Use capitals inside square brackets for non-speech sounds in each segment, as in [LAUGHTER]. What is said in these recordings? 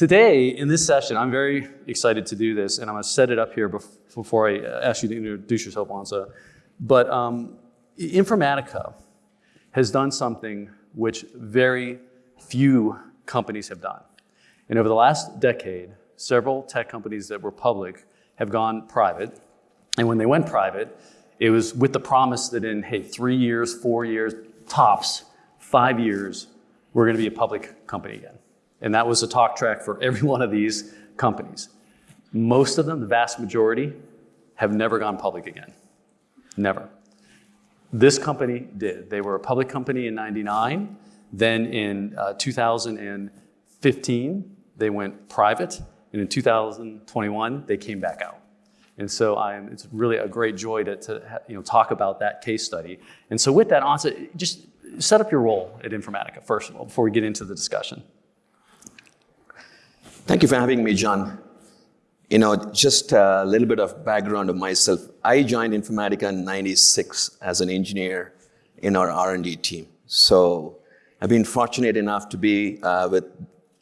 today in this session, I'm very excited to do this, and I'm going to set it up here before I ask you to introduce yourself, Ansa. But um, Informatica has done something which very few companies have done. And over the last decade, several tech companies that were public have gone private. And when they went private, it was with the promise that in, hey, three years, four years, tops, five years, we're going to be a public company again. And that was a talk track for every one of these companies. Most of them, the vast majority, have never gone public again. Never. This company did. They were a public company in 99. Then in uh, 2015, they went private. And in 2021, they came back out. And so I am, it's really a great joy to, to you know, talk about that case study. And so with that, Ansa, just set up your role at Informatica, first of all, before we get into the discussion. Thank you for having me, John. You know, just a little bit of background of myself. I joined Informatica in 96 as an engineer in our R&D team. So I've been fortunate enough to be uh, with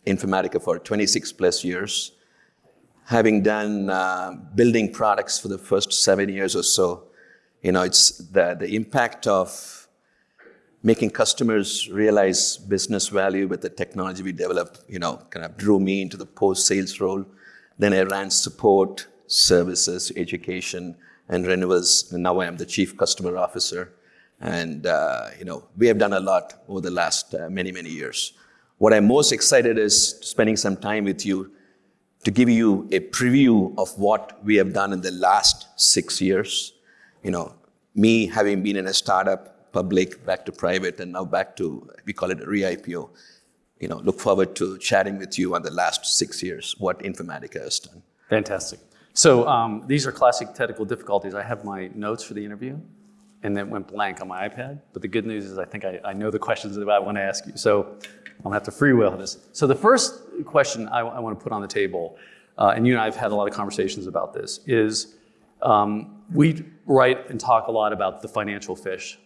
Informatica for 26 plus years. Having done uh, building products for the first seven years or so, you know, it's the, the impact of making customers realize business value with the technology we developed, you know, kind of drew me into the post-sales role. Then I ran support, services, education, and renewals. And now I am the chief customer officer. And, uh, you know, we have done a lot over the last uh, many, many years. What I'm most excited is spending some time with you to give you a preview of what we have done in the last six years. You know, me having been in a startup public, back to private, and now back to, we call it a re-IPO. You know, look forward to chatting with you on the last six years, what Informatica has done. Fantastic. So um, these are classic technical difficulties. I have my notes for the interview, and then went blank on my iPad. But the good news is I think I, I know the questions that I want to ask you. So I'm gonna have to freewheel this. So the first question I, I want to put on the table, uh, and you and I have had a lot of conversations about this, is um, we write and talk a lot about the financial fish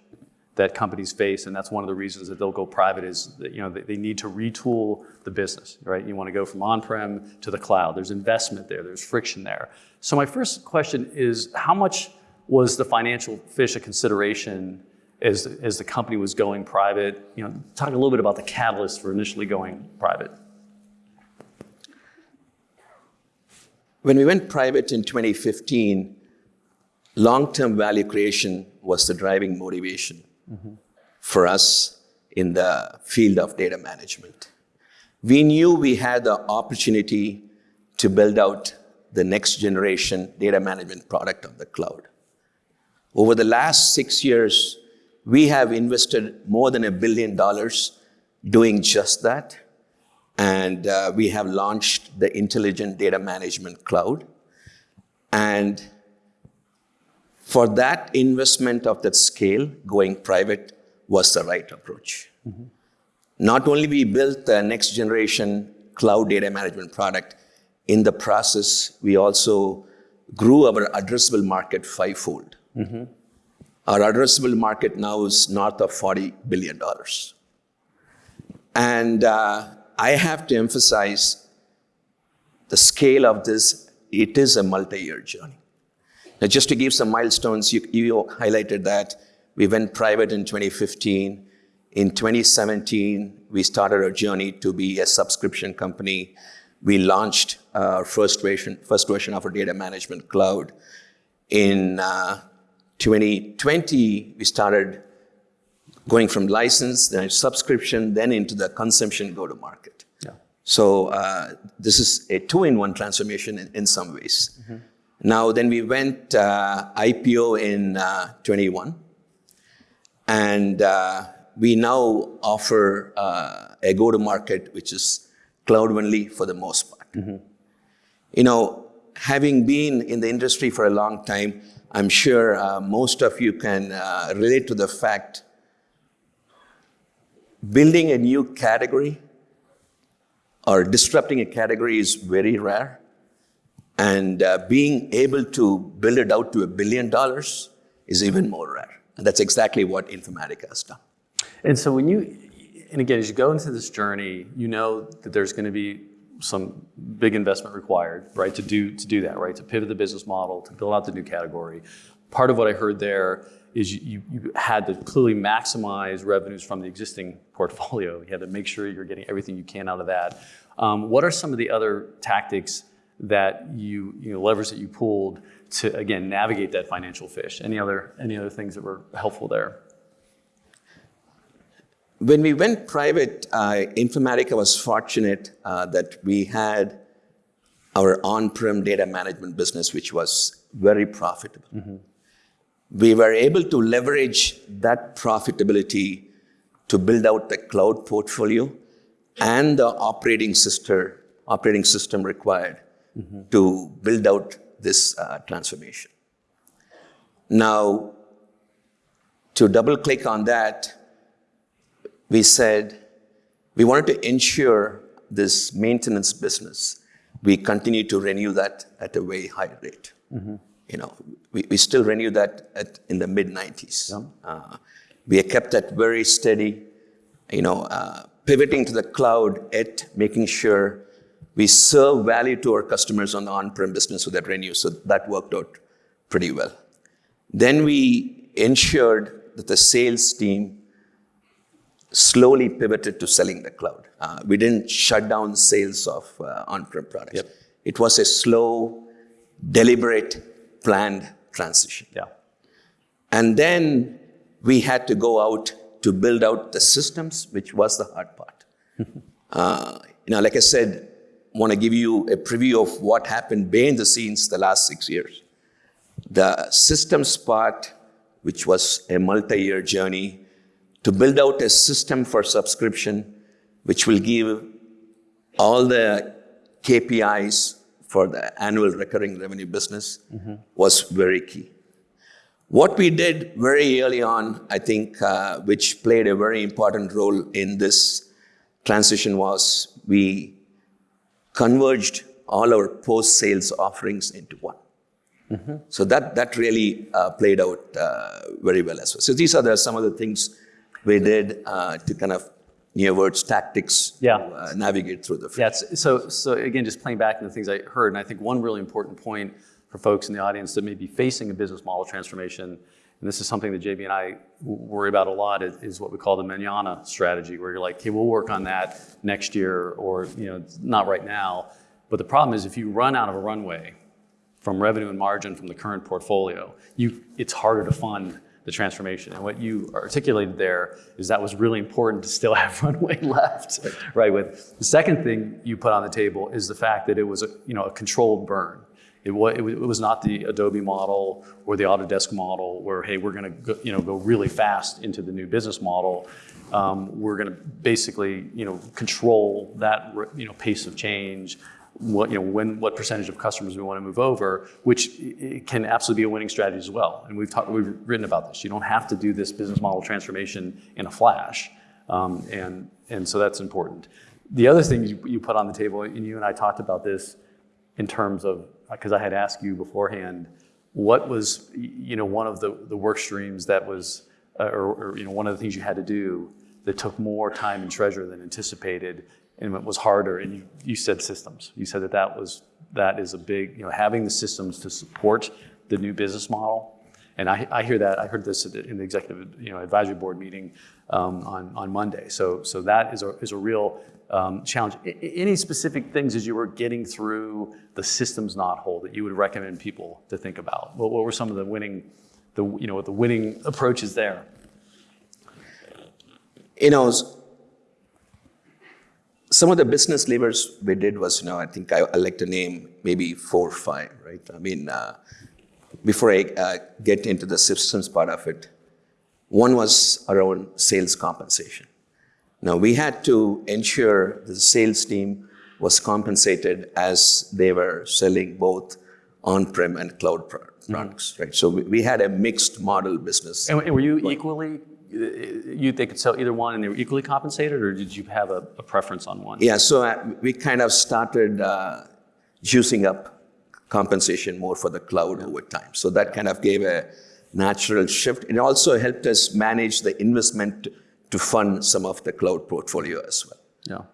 that companies face, and that's one of the reasons that they'll go private is that, you know, they, need to retool the business, right? You want to go from on-prem to the cloud. There's investment there, there's friction there. So my first question is, how much was the financial fish a consideration as, as the company was going private? You know, talk a little bit about the catalyst for initially going private. When we went private in 2015, long-term value creation was the driving motivation mm-hmm. for us in the field of data management. We knew we had the opportunity to build out the next generation data management product on the cloud. Over the last six years, we have invested more than a billion dollars doing just that. And uh, we have launched the Intelligent Data Management Cloud. And for that investment of that scale, going private was the right approach. Mm-hmm. Not only we built the next generation cloud data management product, in the process, we also grew our addressable market fivefold. Mm-hmm. Our addressable market now is north of $40 billion. And uh, I have to emphasize the scale of this, it is a multi-year journey. Now, just to give some milestones, you, you highlighted that we went private in 2015. In 2017, we started our journey to be a subscription company. We launched our first version, first version of our data management cloud. In uh, 2020, we started going from license, then subscription, then into the consumption go-to-market. Yeah. So uh, this is a two-in-one transformation in, in some ways. Mm-hmm. Now, then we went uh, IPO in uh, 21, and uh, we now offer uh, a go-to-market which is cloud-only for the most part. Mm-hmm. You know, having been in the industry for a long time, I'm sure uh, most of you can uh, relate to the fact building a new category or disrupting a category is very rare. And uh, being able to build it out to a billion dollars is even more rare. And that's exactly what Informatica has done. And so when you, and again, as you go into this journey, you know that there's going to be some big investment required, right, to do to do that, right, to pivot the business model, to build out the new category. Part of what I heard there is you, you had to clearly maximize revenues from the existing portfolio. You had to make sure you're getting everything you can out of that. Um, what are some of the other tactics that you, you know, levers that you pulled to again navigate that financial fish? Any other any other things that were helpful there? When we went private, uh, Informatica was fortunate uh, that we had our on-prem data management business, which was very profitable. Mm-hmm. We were able to leverage that profitability to build out the cloud portfolio and the operating system, operating system required mm-hmm. to build out this uh, transformation. Now, to double click on that, we said we wanted to ensure this maintenance business, we continue to renew that at a very high rate. Mm-hmm. You know, we, we still renew that at, in the mid 90s. Yeah. Uh, we kept that very steady, you know, uh, pivoting to the cloud at making sure we serve value to our customers on the on-prem business with that renew. So that worked out pretty well. Then we ensured that the sales team slowly pivoted to selling the cloud. Uh, we didn't shut down sales of uh, on-prem products. Yep. It was a slow, deliberate, planned transition. Yeah. And then we had to go out to build out the systems, which was the hard part. [LAUGHS] uh, you know, like I said, want to give you a preview of what happened behind the scenes the last six years. The systems part, which was a multi-year journey, to build out a system for subscription, which will give all the KPIs for the annual recurring revenue business, mm-hmm. was very key. What we did very early on, I think, uh, which played a very important role in this transition, was we converged all our post-sales offerings into one. Mm-hmm. So that, that really uh, played out uh, very well as well. So these are the, some of the things we did uh, to kind of near words tactics yeah. to uh, navigate through the yeah so so again just playing back on the things i heard and i think one really important point for folks in the audience that may be facing a business model transformation and this is something that jb and i worry about a lot is, what we call the manana strategy where you're like okay we'll work on that next year or you know not right now but the problem is if you run out of a runway from revenue and margin from the current portfolio you it's harder to fund the transformation. And what you articulated there is that was really important to still [LAUGHS] have runway left, right? With the second thing you put on the table is the fact that it was a you know a controlled burn. It was, it was not the Adobe model or the Autodesk model where hey we're going to you know go really fast into the new business model. Um, we're going to basically you know control that you know pace of change what, you know, when, what percentage of customers we want to move over, which can absolutely be a winning strategy as well. And we've, talked, we've written about this. You don't have to do this business model transformation in a flash. Um, and, and so that's important. The other thing you, you put on the table, and you and I talked about this in terms of, because I had asked you beforehand, what was, you know, one of the, the work streams that was, uh, or, or, you know, one of the things you had to do that took more time and treasure than anticipated and was harder. And you, you said systems. You said that that was that is a big you know having the systems to support the new business model. And I, I hear that I heard this in the executive you know advisory board meeting um, on on Monday. So so that is a is a real um, challenge. I, any specific things as you were getting through the systems knot hole that you would recommend people to think about? What, what were some of the winning the you know the winning approaches there? You know some of the business levers we did was, you know, I think I, I like to name maybe four or five, right? I mean, uh, before I uh, get into the systems part of it, one was around sales compensation. Now, we had to ensure the sales team was compensated as they were selling both on-prem and cloud products, mm-hmm. right? So we, we, had a mixed model business. And, and were you equally you they could sell either one and they were equally compensated, or did you have a, a preference on one? Yeah, so uh, we kind of started uh, juicing up compensation more for the cloud yeah. over time. So that kind of gave a natural shift. It also helped us manage the investment to fund some of the cloud portfolio as well. Yeah.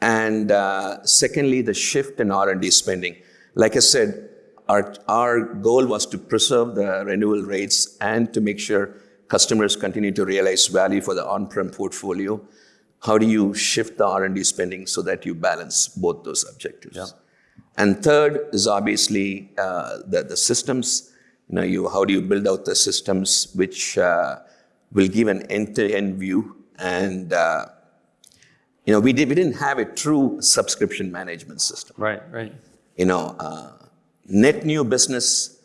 And uh, secondly, the shift in R&D spending. Like I said, our, our goal was to preserve the renewal rates and to make sure customers continue to realize value for the on-prem portfolio. How do you shift the R&D spending so that you balance both those objectives? Yeah. And third is obviously uh, the, the systems. You know, you, how do you build out the systems which uh, will give an end-to-end view? And uh, you know, we, did, we didn't have a true subscription management system. Right, right. You know, uh, net new business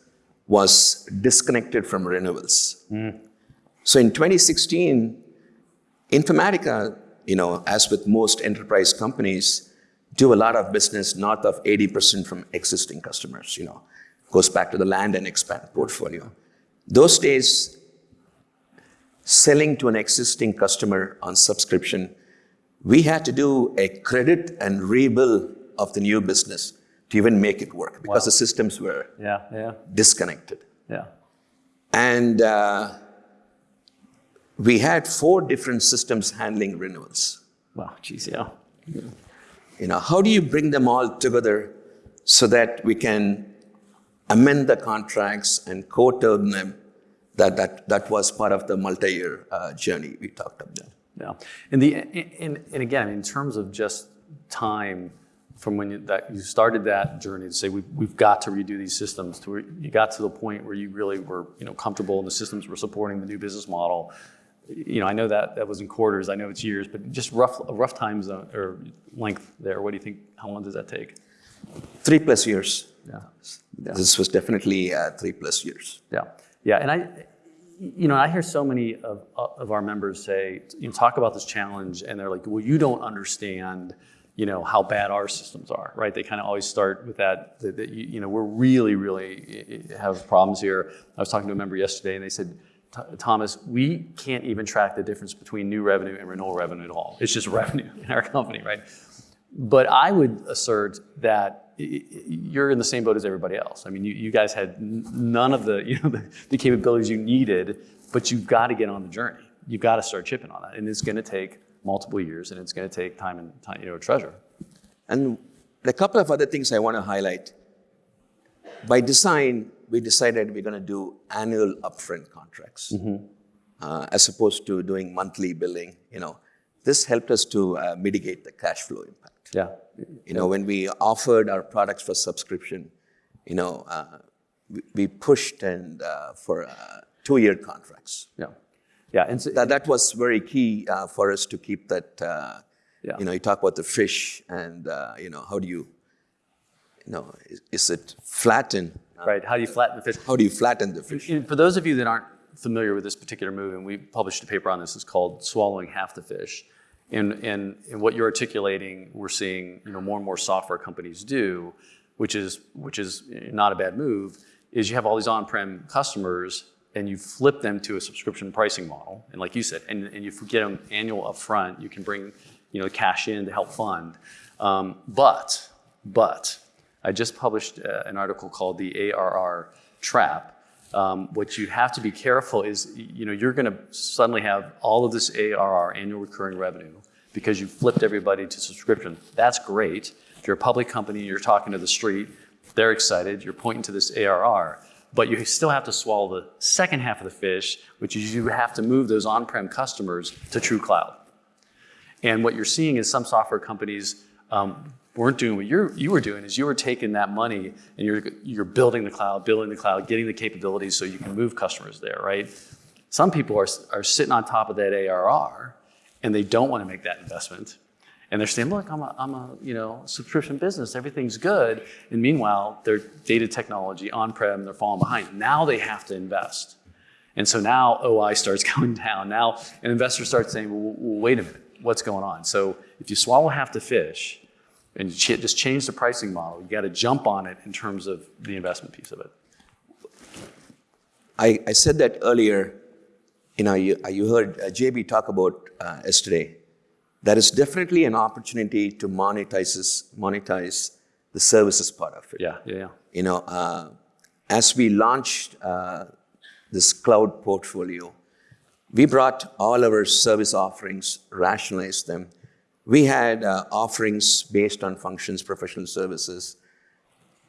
was disconnected from renewals. So in 2016, Informatica, you know, as with most enterprise companies, do a lot of business north of 80% from existing customers, you know, goes back to the land and expand portfolio. Those days, selling to an existing customer on subscription, we had to do a credit and rebill of the new business to even make it work because the systems were Yeah, yeah, disconnected. yeah. And uh, we had four different systems handling renewals. Wow, geez, yeah. You know, how do you bring them all together so that we can amend the contracts and co-term them? That, that, that was part of the multi-year uh, journey we talked about. Yeah, and the and, and again, in terms of just time from when you, that you started that journey to say we, we've got to redo these systems to where you got to the point where you really were you know comfortable and the systems were supporting the new business model. You know, I know that that was in quarters. I know it's years, but just rough a rough time zone or length there. What do you think? How long does that take? Three plus years. Yeah, yeah. This was definitely uh, three plus years. Yeah, yeah, and I, you know, I hear so many of, of our members say, you know, talk about this challenge, and they're like, well, you don't understand, you know, how bad our systems are, right? They kind of always start with that, that, that you, you know, we're really, really eh, have problems here. I was talking to a member yesterday, and they said, Thomas, we can't even track the difference between new revenue and renewal revenue at all. It's just revenue [LAUGHS] in our company, right? But I would assert that you're in the same boat as everybody else. I mean, you, you guys had none of the, you know, [LAUGHS] the, the capabilities you needed, but you've got to get on the journey. You've got to start chipping on that, and it's going to take multiple years, and it's going to take time and time, you know, treasure. And a couple of other things I want to highlight. By design, we decided we're going to do annual upfront contracts uh, as opposed to doing monthly billing. You know, this helped us to uh, mitigate the cash flow impact. Yeah, You know, when we offered our products for subscription, you know, uh, we, we pushed and uh, for uh, two-year contracts. yeah, yeah. And so, That, that was very key uh, for us to keep that. Uh, Yeah. You know, you talk about the fish, and uh, you know, how do you, you know, is, is it flatten? right? How do you flatten the fish? How do you flatten the fish? For those of you that aren't familiar with this particular move, and we published a paper on this, it's called "Swallowing Half the Fish." And, and, and what you're articulating, we're seeing you know more and more software companies do, which is which is not a bad move. Is you have all these on-prem customers and you flip them to a subscription pricing model, and like you said, and, and you get them annual upfront. You can bring you know cash in to help fund, um, but but I just published uh, an article called "The ARR Trap." Um, what you have to be careful is, you know, you're going to suddenly have all of this ARR, annual recurring revenue, because you flipped everybody to subscription. That's great. If you're a public company, and you're talking to the street, they're excited. You're pointing to this ARR, but you still have to swallow the second half of the fish, which is you have to move those on-prem customers to true cloud. And what you're seeing is some software companies um, weren't doing what you're, you were doing is you were taking that money and you're, you're building the cloud, building the cloud, getting the capabilities so you can move customers there, right? Some people are, are sitting on top of that ARR and they don't want to make that investment. And they're saying, look, I'm a, I'm a you know, subscription business, everything's good. And meanwhile, their data technology on-prem, they're falling behind. Now they have to invest. And so now OI starts [LAUGHS] going down. Now an investor starts saying, well, well, wait a minute, what's going on? So if you swallow half the fish and just change the pricing model, you got to jump on it in terms of the investment piece of it. I, I said that earlier. You know, you, you heard uh, JB talk about uh, yesterday. There is definitely an opportunity to monetize this, monetize the services part of it. Yeah, yeah, yeah. You know, uh, as we launched uh, this cloud portfolio, we brought all our service offerings, rationalized them, we had uh, offerings based on functions, professional services,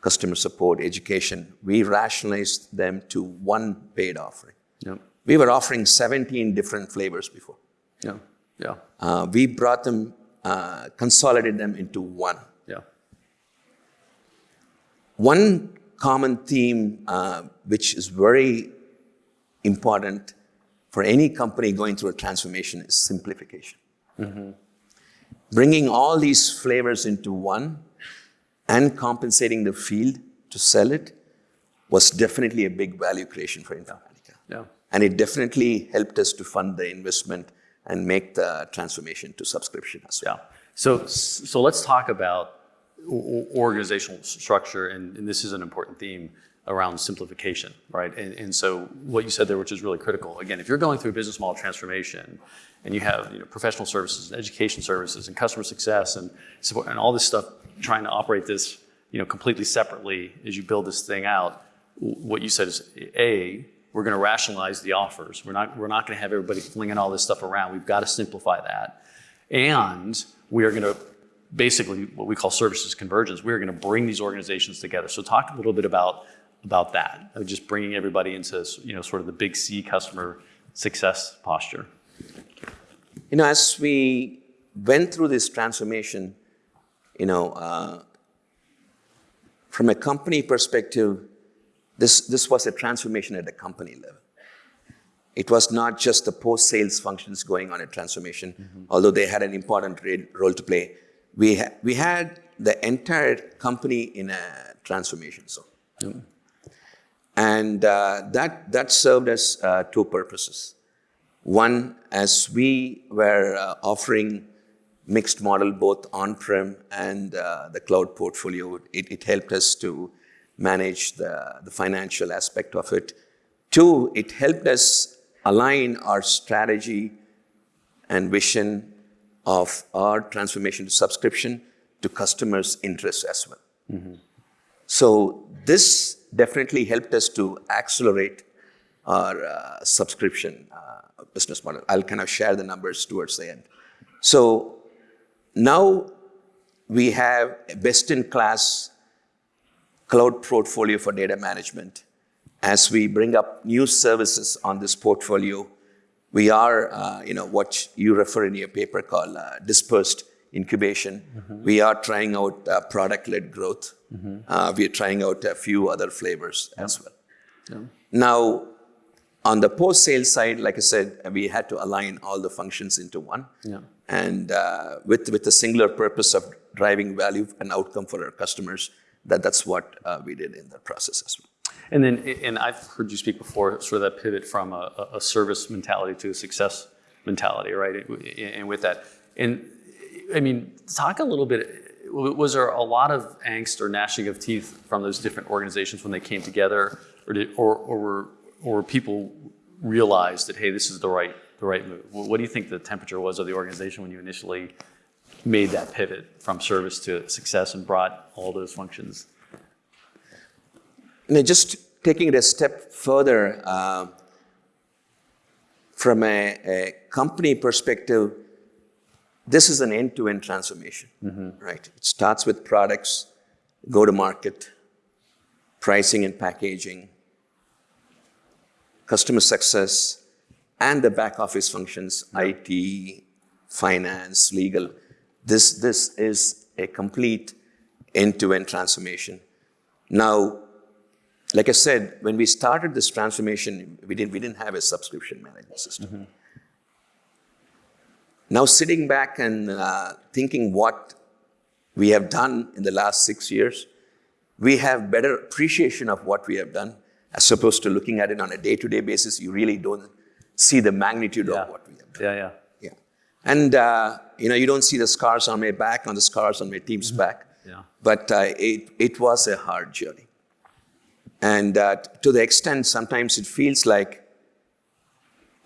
customer support, education. We rationalized them to one paid offering. Yep. We were offering 17 different flavors before. Yeah. Yeah. Uh, we brought them, uh, consolidated them into one. Yeah. One common theme, uh, which is very important for any company going through a transformation, is simplification. Bringing all these flavors into one and compensating the field to sell it was definitely a big value creation for Informatica. Yeah. And it definitely helped us to fund the investment and make the transformation to subscription as well. Yeah. So, so let's talk about organizational structure, and, and this is an important theme around simplification, right? And, and so what you said there, which is really critical. Again, if you're going through a business model transformation, and you have you know, professional services, and education services, and customer success, and support, and all this stuff, trying to operate this you know completely separately as you build this thing out. What you said is a we're going to rationalize the offers. We're not we're not going to have everybody flinging all this stuff around. We've got to simplify that. And we are going to basically what we call services convergence. We're going to bring these organizations together. So talk a little bit about about that, just bringing everybody into you know sort of the big C customer success posture. You know, as we went through this transformation, you know, uh, from a company perspective, this, this was a transformation at the company level. It was not just the post-sales functions going on a transformation, although they had an important role to play. We, ha- we had the entire company in a transformation zone. And uh, that, that served us uh, two purposes. One, as we were uh, offering mixed model both on-prem and uh, the cloud portfolio, it, it helped us to manage the, the financial aspect of it. Two, it helped us align our strategy and vision of our transformation to subscription to customers' interests as well. So this definitely helped us to accelerate our uh, subscription uh, business model. I'll kind of share the numbers towards the end. So now we have a best-in-class cloud portfolio for data management. As we bring up new services on this portfolio, we are, uh, you know, what you refer in your paper called uh, dispersed incubation. We are trying out uh, product-led growth. Uh, we are trying out a few other flavors as well. Now, on the post-sale side, like I said, we had to align all the functions into one, Yeah. and uh, with with the singular purpose of driving value and outcome for our customers. That that's what uh, we did in the process as well. And then, and I've heard you speak before, sort of that pivot from a, a service mentality to a success mentality, right? And with that, and I mean, talk a little bit. Was there a lot of angst or gnashing of teeth from those different organizations when they came together, or did, or, or were or people realized that hey, this is the right the right move? What do you think the temperature was of the organization when you initially made that pivot from service to success and brought all those functions? You know, just taking it a step further, uh, from a, a company perspective, this is an end-to-end transformation, right? It starts with products, go-to-market, pricing and packaging, customer success, and the back office functions, IT, finance, legal. This, this is a complete end-to-end transformation. Now, like I said, when we started this transformation, we didn't, we didn't have a subscription management system. Now, sitting back and uh, thinking what we have done in the last six years, we have better appreciation of what we have done as opposed to looking at it on a day-to-day basis. You really don't see the magnitude Yeah. of what we have done. Yeah, yeah. Yeah. And, uh, you know, you don't see the scars on my back, on the scars on my team's back. Yeah. But uh, it, it was a hard journey. And uh, to the extent sometimes it feels like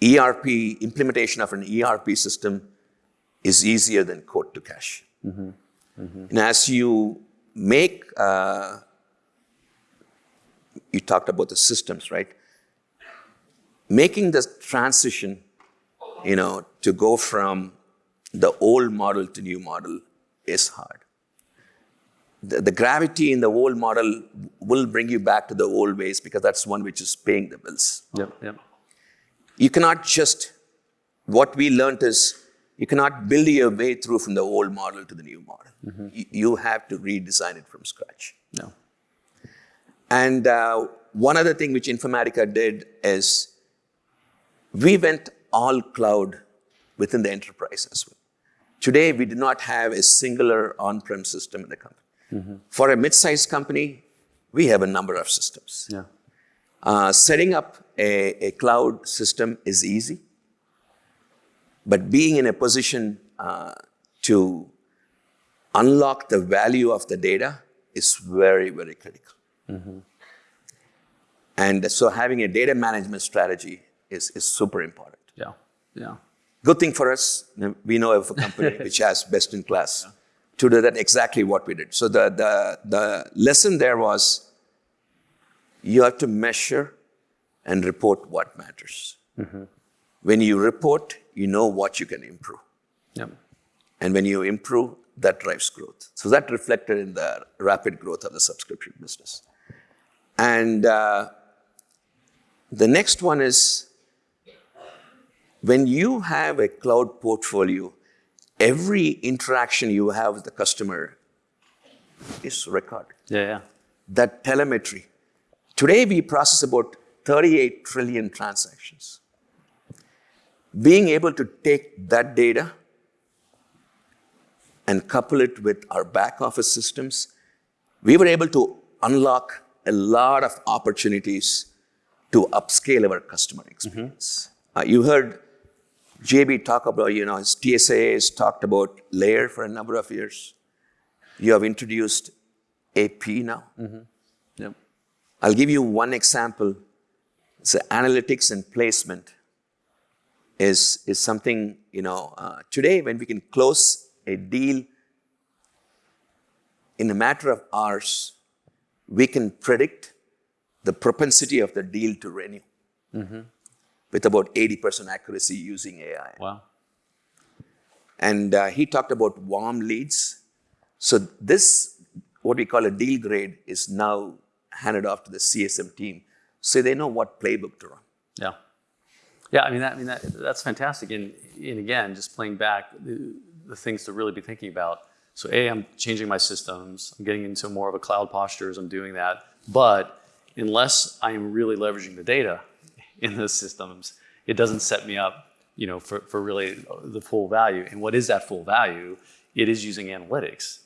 ERP, implementation of an ERP system is easier than quote to cash. And as you make, uh, you talked about the systems, right? Making the transition, you know, to go from the old model to new model is hard. The, the gravity in the old model will bring you back to the old ways because that's one which is paying the bills. Yep. Yep. You cannot just, what we learned is you cannot build your way through from the old model to the new model. Mm-hmm. You, you have to redesign it from scratch. No. And uh, one other thing which Informatica did is we went all cloud within the enterprise as well. Today, we do not have a singular on-prem system in the company. For a mid-sized company, we have a number of systems. Yeah. Uh, setting up a, a cloud system is easy, but being in a position uh, to unlock the value of the data is very, very critical. Mm-hmm. And so having a data management strategy is, is super important. Yeah. Yeah. Good thing for us, we know of a company [LAUGHS] which has best in class to do that exactly what we did. So the, the, the lesson there was you have to measure and report what matters. Mm-hmm. When you report, you know what you can improve. Yep. And when you improve, that drives growth. So that reflected in the rapid growth of the subscription business. And uh, the next one is when you have a cloud portfolio, every interaction you have with the customer is recorded. Yeah. Yeah. That telemetry. Today we process about 38 trillion transactions. Being able to take that data and couple it with our back office systems, we were able to unlock a lot of opportunities to upscale our customer experience. Uh, you heard JB talk about, you know, his TSIA has talked about layer for a number of years. You have introduced AP now. Yep. I'll give you one example. So analytics and placement is, is something, you know, uh, today when we can close a deal in a matter of hours, we can predict the propensity of the deal to renew with about 80% accuracy using AI. Wow. And uh, he talked about warm leads. So this, what we call a deal grade, is now handed off to the CSM team, so they know what playbook to run. Yeah. Yeah, I mean, that, I mean that, that's fantastic. And, and again, just playing back the, the things to really be thinking about. So, A, I'm changing my systems. I'm getting into more of a cloud posture as I'm doing that. But unless I am really leveraging the data in those systems, it doesn't set me up, you know, for, for really the full value. And what is that full value? It is using analytics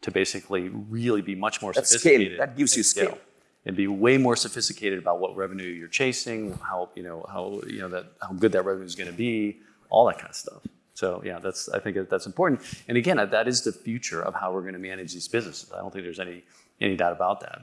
to basically really be much more That's scale. That gives you scale. and be way more sophisticated about what revenue you're chasing, how you know how you know that how good that revenue is going to be, all that kind of stuff. So yeah, that's I think that's important. And again, that is the future of how we're going to manage these businesses. I don't think there's any any doubt about that.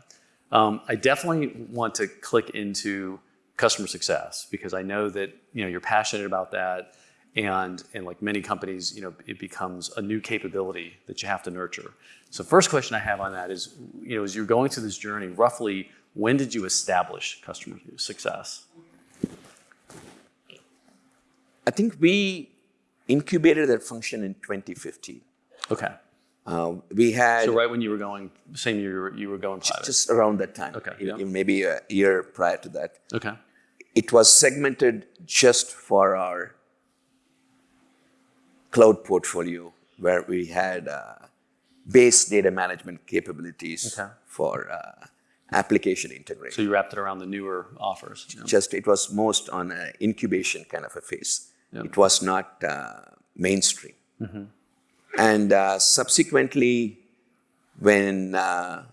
Um, I definitely want to click into customer success because I know that you know you're passionate about that, and and like many companies, you know, it becomes a new capability that you have to nurture. So first question I have on that is, you know, as you're going through this journey, roughly when did you establish customer success? I think we incubated that function in 2015. Okay. Uh, we had So right when you were going, same year you were, you were going private. just around that time, Okay, yeah. maybe a year prior to that. Okay. It was segmented just for our cloud portfolio, where we had uh, base data management capabilities Okay. for uh, application integration. So you wrapped it around the newer offers. you know? just it was most on an incubation kind of a phase. Yep. It was not uh, mainstream. And uh, subsequently, when uh,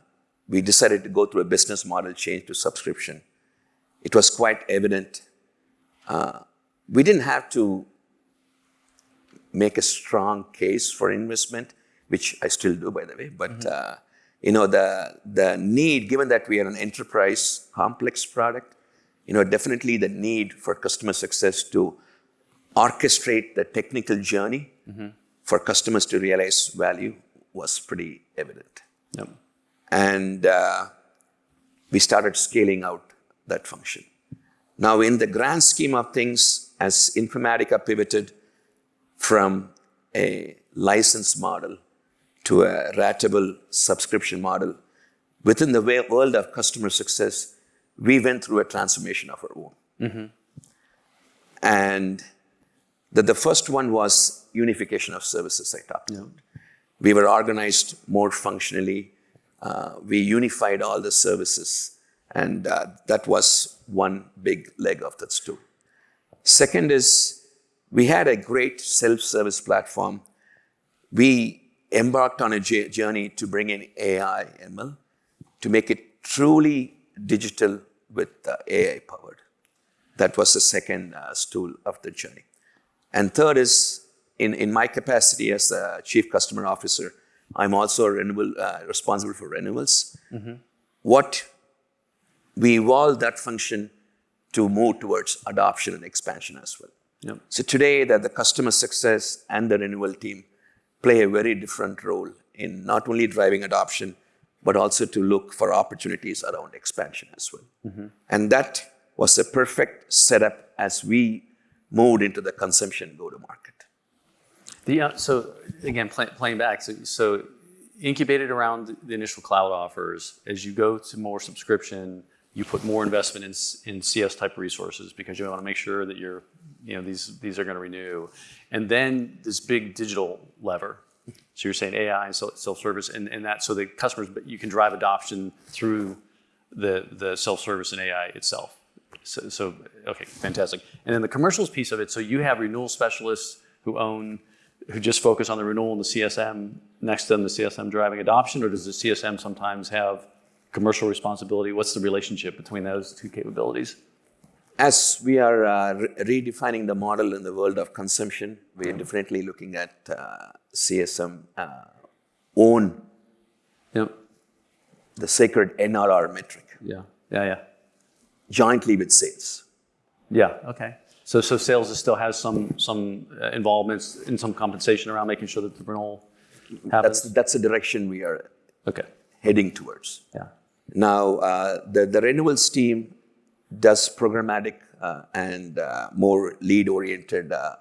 we decided to go through a business model change to subscription, it was quite evident. Uh, we didn't have to make a strong case for investment, which I still do, by the way. But uh, you know, the the need, given that we are an enterprise complex product, you know, definitely the need for customer success to orchestrate the technical journey for customers to realize value was pretty evident. Yep. And uh, we started scaling out that function. Now, in the grand scheme of things, as Informatica pivoted from a license model to a ratable subscription model. Within the world of customer success, we went through a transformation of our own. And the, the first one was unification of services I talked about. We were organized more functionally. Uh, we unified all the services, and uh, that was one big leg of that stool. Second is we had a great self-service platform. We embarked on a journey to bring in AI, ML, to make it truly digital with uh, AI powered. That was the second uh, stool of the journey. And third is in, in my capacity as the chief customer officer, I'm also uh, responsible for renewals. What we evolved that function to move towards adoption and expansion as well. Yep. So today, that the customer success and the renewal team play a very different role in not only driving adoption, but also to look for opportunities around expansion as well. And that was a perfect setup as we moved into the consumption go-to-market. The, uh, so again, play, playing back, so, so incubated around the initial cloud offers. As you go to more subscription, you put more investment in, in CS type resources because you want to make sure that you're, you know, these these are going to renew, and then this big digital lever. So you're saying AI and self- self-service, and, and that so the customers, but you can drive adoption through the the self-service and AI itself. So, so okay, fantastic. And then the commercials piece of it. So you have renewal specialists who own, who just focus on the renewal and the CSM next to them, the CSM driving adoption, or does the CSM sometimes have commercial responsibility? What's the relationship between those two capabilities? As we are uh, re- redefining the model in the world of consumption, we are definitely looking at uh, CSM uh, own Yep. the sacred NRR metric Yeah. Yeah. Yeah. Jointly with sales. Yeah. Okay. So, so sales is still has some some uh, involvements in some compensation around making sure that the renewal happens. That's, that's the direction we are okay. heading towards. Yeah. Now, uh, the, the renewals team does programmatic uh, and uh, more lead oriented uh,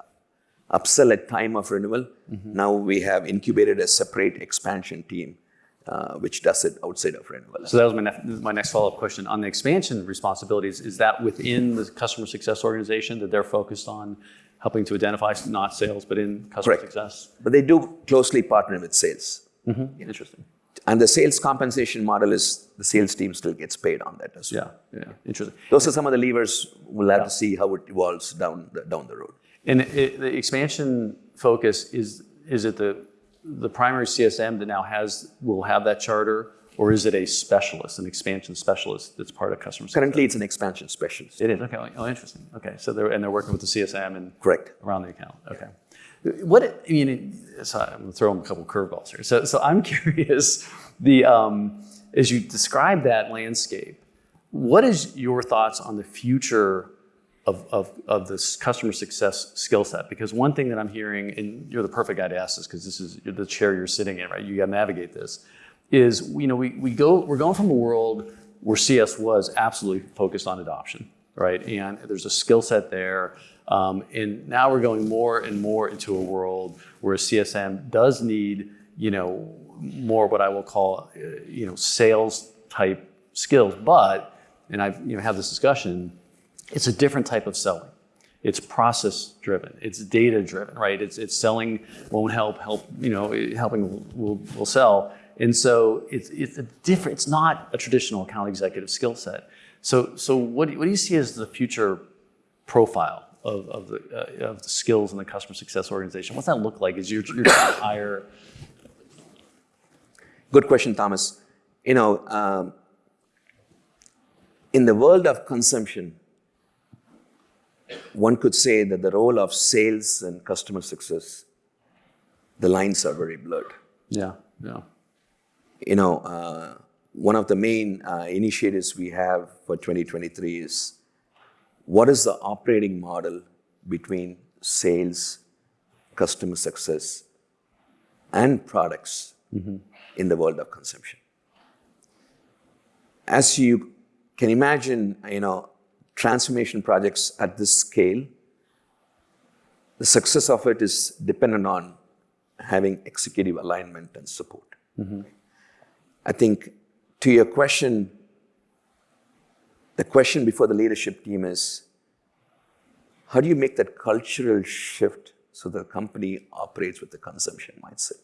upsell at time of renewal. Now we have incubated a separate expansion team uh, which does it outside of renewal. So that was my, nef- my next follow-up question. On the expansion responsibilities, is that within the customer success organization that they're focused on helping to identify not sales, but in customer Correct. success? but they do closely partner with sales. Interesting. And the sales compensation model is the sales team still gets paid on that as well. Yeah, yeah, interesting. Those are some of the levers. We'll have to see how it evolves down the, down the road. And it, the expansion focus is is it the the primary CSM that now has will have that charter, or is it a specialist, an expansion specialist that's part of customer success? Currently, it's an expansion specialist. It is okay. Oh, interesting. Okay, so they're and they're working with the CSM and Correct. around the account. Okay. What I mean, so I'm gonna throw them a couple curveballs here. So, so I'm [LAUGHS] curious. The um, as you describe that landscape, what is your thoughts on the future of, of, of this customer success skill set? Because one thing that I'm hearing, and you're the perfect guy to ask this because this is the chair you're sitting in, right? You got to navigate this. Is you know we, we go we're going from a world where CS was absolutely focused on adoption, right? And there's a skill set there. Um, and now we're going more and more into a world where CSM does need, you know, more what I will call, uh, you know, sales type skills. But, and I've you know had this discussion, it's a different type of selling. It's process driven. It's data driven, right? It's it's selling won't help. Help you know helping will will sell. And so it's it's a different. It's not a traditional account executive skill set. So so what do, what do you see as the future profile of, of the uh, of the skills in the customer success organization? What's that look like? Is you're, you're trying to hire Good question, Thomas. You know, um, in the world of consumption, one could say that the role of sales and customer success, the lines are very blurred. yeah yeah You know, uh, one of the main uh, initiatives we have for 2023 is what is the operating model between sales, customer success, and products in the world of consumption. As you can imagine, you know, transformation projects at this scale, the success of it is dependent on having executive alignment and support. Mm-hmm. I think to your question, the question before the leadership team is how do you make that cultural shift so the company operates with the consumption mindset?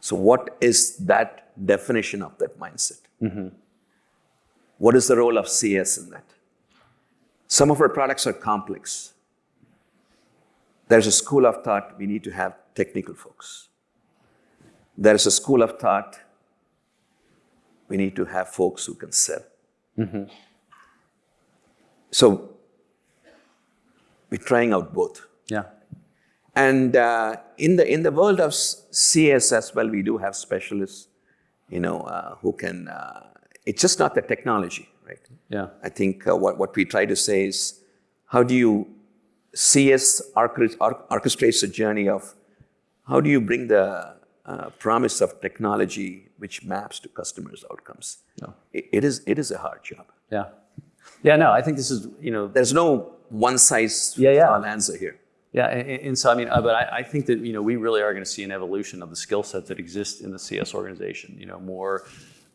So, what is that definition of that mindset? Mm-hmm. What is the role of CS in that? Some of our products are complex. There's a school of thought we need to have technical folks. There is a school of thought we need to have folks who can sell. So we're trying out both. Yeah. And uh, in the in the world of CS as well, we do have specialists, you know, uh, who can. Uh, it's just not the technology, right? Yeah. I think uh, what what we try to say is, how do you CS orchest- or- orchestrates a journey of how do you bring the uh, promise of technology which maps to customers' outcomes? No. It, it is it is a hard job. Yeah. Yeah, no, I think this is, you know, There's no one size Yeah, yeah. all answer here. Yeah, and, and so I mean, uh, but I, I think that you know we really are going to see an evolution of the skill set that exists in the CS organization. You know, more,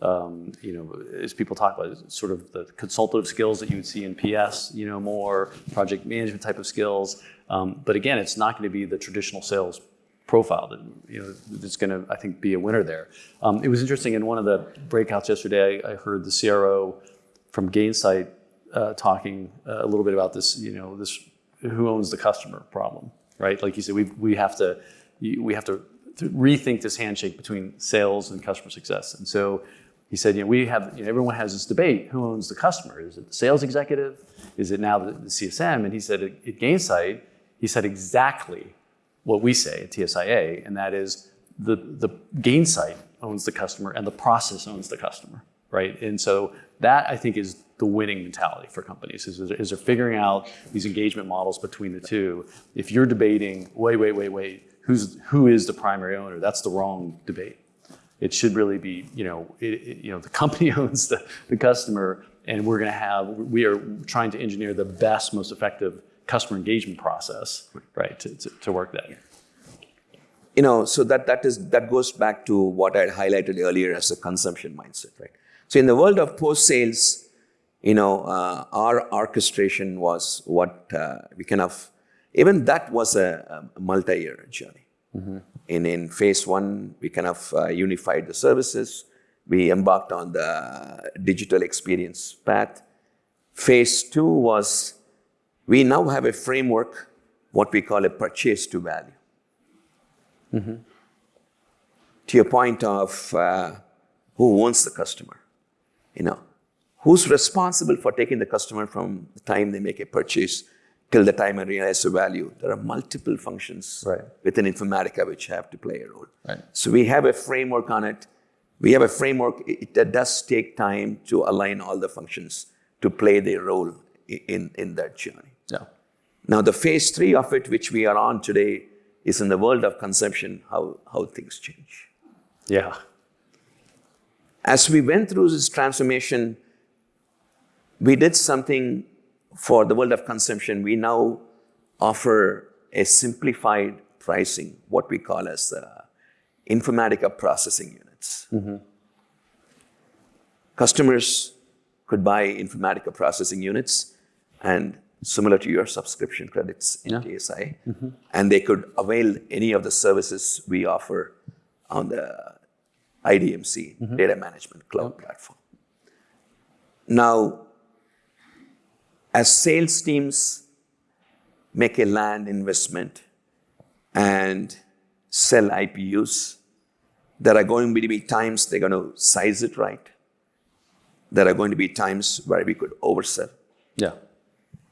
um, you know, as people talk about sort of the consultative skills that you would see in PS. You know, more project management type of skills. Um, but again, it's not going to be the traditional sales profile that you know that's going to I think be a winner there. Um, it was interesting in one of the breakouts yesterday. I, I heard the CRO from Gainsight uh, talking uh, a little bit about this. You know, this who owns the customer problem, right? Like you said, we we have to we have to rethink this handshake between sales and customer success. And so he said, you know, we have you know, everyone has this debate: who owns the customer? Is it the sales executive? Is it now the, the CSM? And he said at, at Gainsight, he said exactly what we say at TSIA, and that is the the Gainsight owns the customer and the process owns the customer, right? And so that I think is the winning mentality for companies is, is they're figuring out these engagement models between the two. If you're debating, wait, wait, wait, wait, who's who is the primary owner? That's the wrong debate. It should really be, you know, it, it- you know, the company [LAUGHS] owns the, the customer, and we're going to have, we are trying to engineer the best, most effective customer engagement process, right, to, to, to work that. you know so that that is that goes back to what i had highlighted earlier as a consumption mindset right? So in the world of post sales you know uh, our orchestration was what uh, we kind of even that was a, a multi-year journey in in phase one we kind of uh, unified the services. We embarked on the digital experience path. Phase two was we now have a framework what we call a purchase to value. To your point of uh, who owns the customer, you know, who's responsible for taking the customer from the time they make a purchase till the time I realize the value. There are multiple functions Right. within Informatica which have to play a role. Right. So we have a framework on it. We have a framework. It, it does take time to align all the functions to play their role in, in that journey. Yeah. Now, the phase three of it, which we are on today, is in the world of consumption, how, how things change. Yeah. As we went through this transformation, we did something for the world of consumption. We now offer a simplified pricing, what we call as the Informatica processing units. Mm-hmm. Customers could buy Informatica processing units and similar to your subscription credits in Yeah. TSI, mm-hmm. and they could avail any of the services we offer on the IDMC mm-hmm. data management cloud platform. Now, as sales teams make a land investment and sell IPUs, there are going to be times they're going to size it right. There are going to be times where we could oversell. Yeah.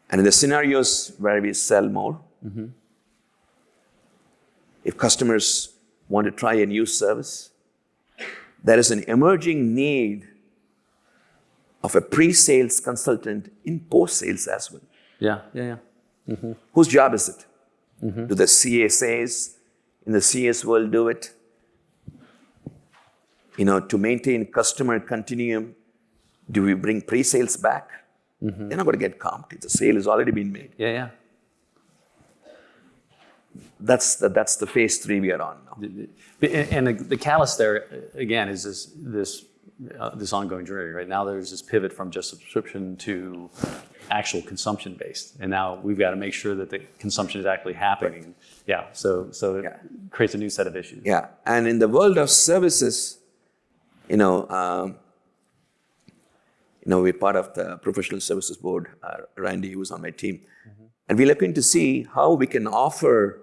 And in the scenarios where we sell more, mm-hmm. if customers want to try a new service, there is an emerging need of a pre sales consultant in post sales as well. Yeah. Yeah. Yeah. Mm-hmm. Whose job is it? Mm-hmm. Do the CSAs in the CS world do it? You know, to maintain customer continuum, do we bring pre sales back? Mm-hmm. They're not going to get comped. The sale has already been made. Yeah. Yeah. that's the, that's the phase three we are on now. And the, the catalyst there, again, is this, this, uh, this ongoing journey, right? Now there's this pivot from just subscription to actual consumption based. And now we've got to make sure that the consumption is actually happening. Yeah, so, so it Yeah. creates a new set of issues. Yeah, and in the world of services, you know, um, you know, we're part of the professional services board. Uh, Randy was on my team, and we're looking to see how we can offer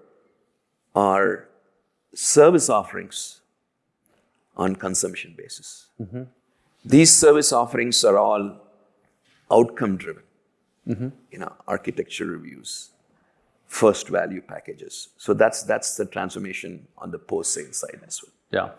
our service offerings on consumption basis. Mm-hmm. These service offerings are all outcome driven. Mm-hmm. You know, architecture reviews, first value packages. So that's that's the transformation on the post sale side as well. Yeah.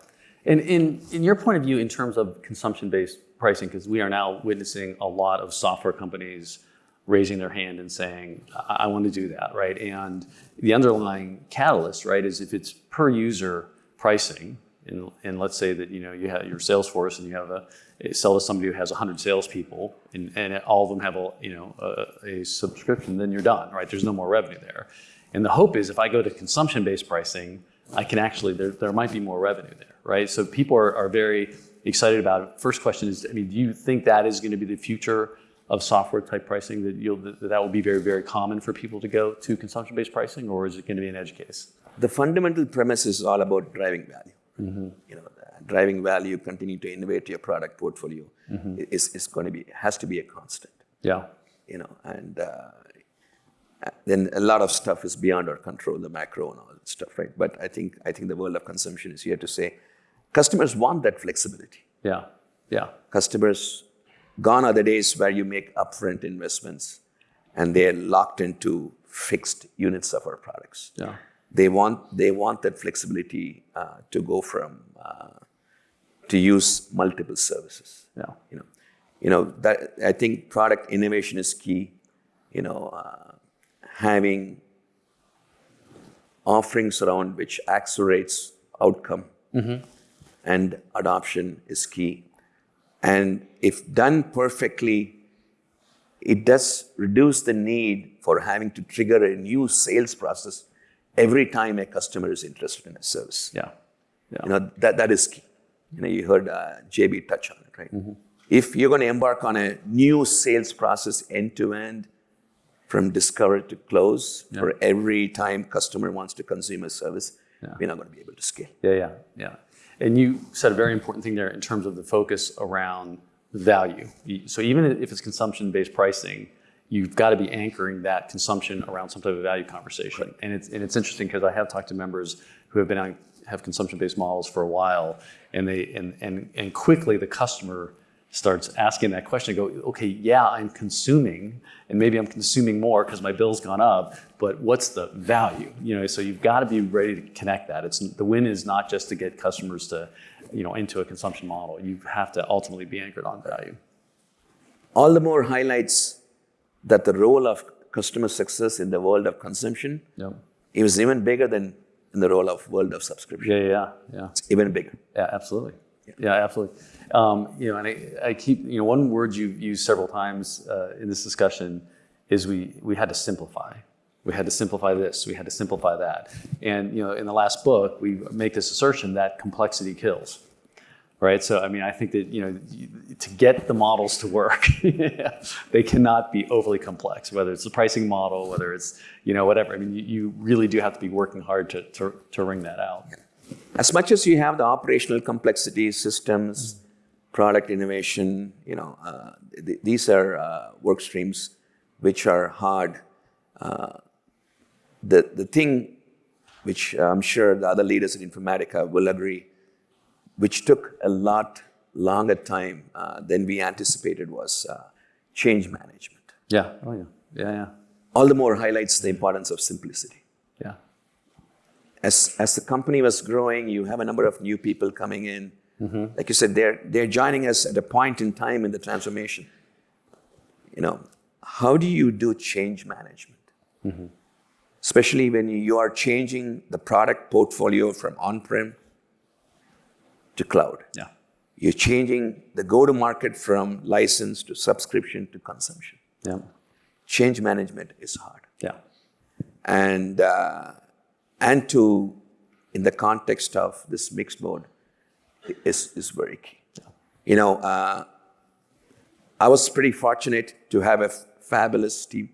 And in, in your point of view, in terms of consumption-based pricing, because we are now witnessing a lot of software companies raising their hand and saying, I, I want to do that, right? And the underlying catalyst, right, is if it's per user pricing, and, and let's say that, you know, you have your sales force and you have a, sell to somebody who has 100 salespeople and, and all of them have a, you know, a, a subscription, then you're done, right? There's no more revenue there. And the hope is if I go to consumption-based pricing, I can actually, there, there might be more revenue there, right? So people are, are very excited about it. First question is, I mean, do you think that is going to be the future of software type pricing, that you'll, that, that will be very, very common for people to go to consumption-based pricing, or is it going to be an edge case? The fundamental premise is all about driving value. Mm-hmm. You know, driving value, continue to innovate your product portfolio mm-hmm. is, is going to be has to be a constant. Yeah, You know, and uh, uh, then a lot of stuff is beyond our control, the macro and all that stuff, right? But I think I think the world of consumption is here to say, customers want that flexibility. yeah, yeah, Customers, gone are the days where you make upfront investments and they're locked into fixed units of our products. yeah, They want they want that flexibility uh, to go from uh, to use multiple services. yeah, You know, you know that I think product innovation is key. You know, uh, having offerings around which accelerates outcome and adoption is key. And if done perfectly, it does reduce the need for having to trigger a new sales process every time a customer is interested in a service. yeah, yeah, You know, that, that is key. You know, you heard uh, JB touch on it, right? If you're going to embark on a new sales process end to end, from discover to close, for every time customer wants to consume a service, we're not going to be able to scale. yeah, yeah, yeah. And you said a very important thing there in terms of the focus around value. So even if it's consumption-based pricing, you've got to be anchoring that consumption around some type of value conversation. And it's and it's interesting because I have talked to members who have been on have consumption-based models for a while, and they and and and quickly the customer starts asking that question. Go, okay, yeah, I'm consuming, and maybe I'm consuming more because my bill's gone up. But what's the value? You know, so you've got to be ready to connect that. It's the win is not just to get customers to, you know, into a consumption model. You have to ultimately be anchored on value. All the more highlights that the role of customer success in the world of consumption Yep. is even bigger than in the role of world of subscription. Yeah, yeah, yeah, yeah. It's even bigger. Yeah, absolutely. Yeah, absolutely. Um, you know, and I, I keep, you know, one word you've used several times uh, in this discussion is we, we had to simplify. We had to simplify this, we had to simplify that. And, you know, in the last book, we make this assertion that complexity kills. Right. So, I mean, I think that, you know, to get the models to work, [LAUGHS] they cannot be overly complex, whether it's the pricing model, whether it's, you know, whatever. I mean, you, you really do have to be working hard to, to, to wring that out. As much as you have the operational complexity, systems, product innovation, you know, uh, th- these are uh, work streams which are hard. Uh, the, the thing which I'm sure the other leaders in Informatica will agree, which took a lot longer time uh, than we anticipated was uh, change management. Yeah. Oh, yeah. Yeah, yeah. All the more highlights the importance of simplicity. Yeah. as as the company was growing, you have a number of new people coming in. Like you said, they're they're joining us at a point in time in the transformation. You know, how do you do change management? Especially when you are changing the product portfolio from on-prem to cloud. Yeah. You're changing the go-to-market from license to subscription to consumption. Yeah. Change management is hard. Yeah. And uh, and to, in the context of this mixed mode, is, is very key. You know, uh, I was pretty fortunate to have a fabulous team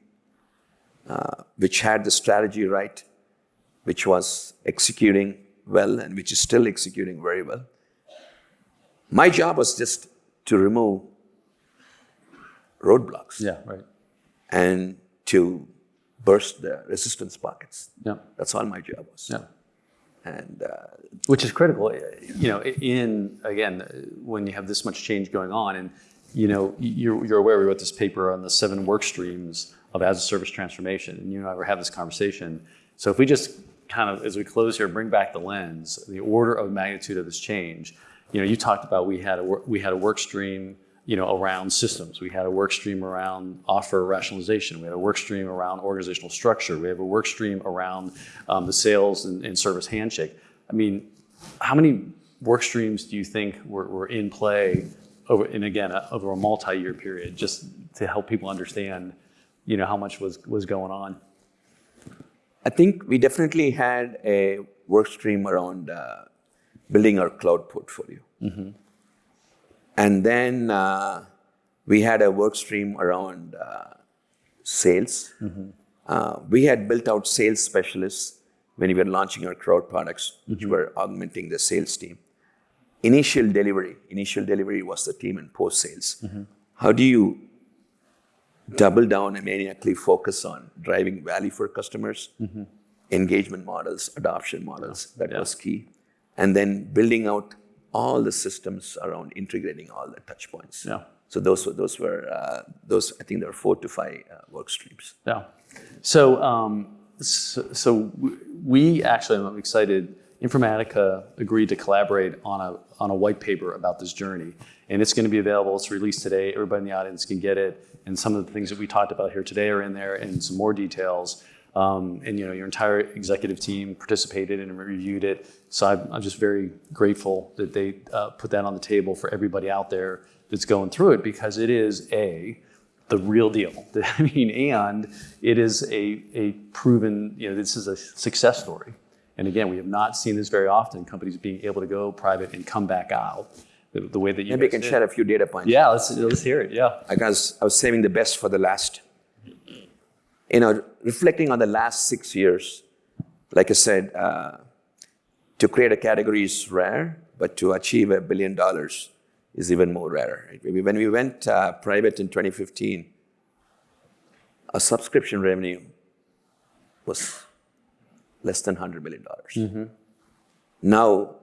uh, which had the strategy right, which was executing well, and which is still executing very well. My job was just to remove roadblocks Yeah, right. and to burst the resistance pockets. Yeah, That's all my job was. yeah. And uh, Which is critical, you know, in, again, when you have this much change going on and, you know, you're, you're aware we wrote this paper on the seven work streams of as a service transformation and you and I were having this conversation. So if we just kind of, as we close here, bring back the lens, the order of magnitude of this change, you know, you talked about we had a, we had a work stream, you know, around systems. We had a work stream around offer rationalization. We had a work stream around organizational structure. We have a work stream around um, the sales and, and service handshake. I mean, how many work streams do you think were, were in play over, and again, uh, over a multi-year period, just to help people understand, you know, how much was, was going on? I think we definitely had a work stream around uh, building our cloud portfolio. And then uh, we had a work stream around uh, sales. Uh, we had built out sales specialists when we were launching our cloud products, which were augmenting the sales team. Initial delivery, initial delivery was the team in post sales. How do you double down and maniacally focus on driving value for customers, engagement models, adoption models. That Yeah. was key. And then building out all the systems around integrating all the touch points. Yeah. So those were those were uh, those. I think there were four to five uh, work streams. Yeah. So, um, so, so we actually, I'm excited. Informatica agreed to collaborate on a on a white paper about this journey, and it's going to be available. It's released today. Everybody in the audience can get it, and some of the things that we talked about here today are in there, and some more details. Um, and you know, your entire executive team participated and reviewed it. So I'm, I'm just very grateful that they uh, put that on the table for everybody out there that's going through it because it is a the real deal. [LAUGHS] I mean, and it is a, a proven, you know, this is a success story. And again, we have not seen this very often, companies being able to go private and come back out the, the way that you Maybe can share a few data points. Yeah, let's, let's hear it. Yeah. I guess I was saving the best for the last. You know, reflecting on the last six years, like I said, uh, to create a category is rare, but to achieve a billion dollars is even more rare. When we went uh, private in 2015, our subscription revenue was less than $100 million. Now,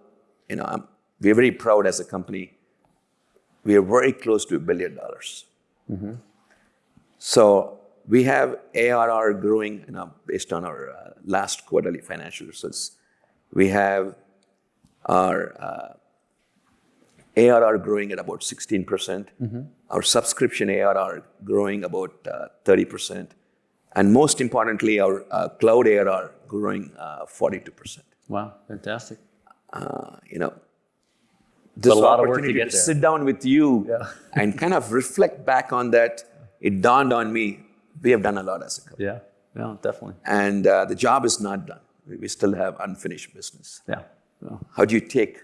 you know, I'm, we're very proud as a company. We are very close to a billion dollars. So we have ARR growing you know, based on our uh, last quarterly financial results. We have our uh, ARR growing at about 16%, our subscription ARR growing about uh, 30%, and most importantly, our uh, cloud ARR growing uh, 42%. Wow, fantastic. Uh, you know, this a lot of work to get there. sit down with you Yeah. and kind of reflect back on that, it dawned on me we have done a lot as a company. Yeah, yeah, definitely. And uh, the job is not done. We we still have unfinished business. Yeah. yeah. How do you take,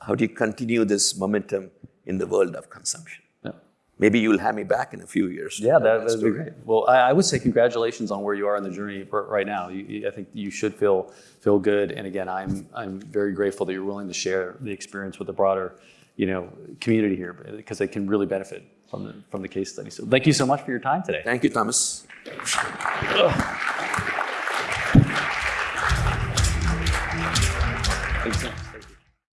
how do you continue this momentum in the world of consumption? yeah. Maybe you'll have me back in a few years. Yeah, that that would be great. Well, I, I would say congratulations on where you are in the journey right now. You, you- I think you should feel feel good. And again, I'm I'm very grateful that you're willing to share the experience with the broader, you know, community here because they can really benefit from the from the case study. So thank you so much for your time today. Thank you, Thomas. Thanks.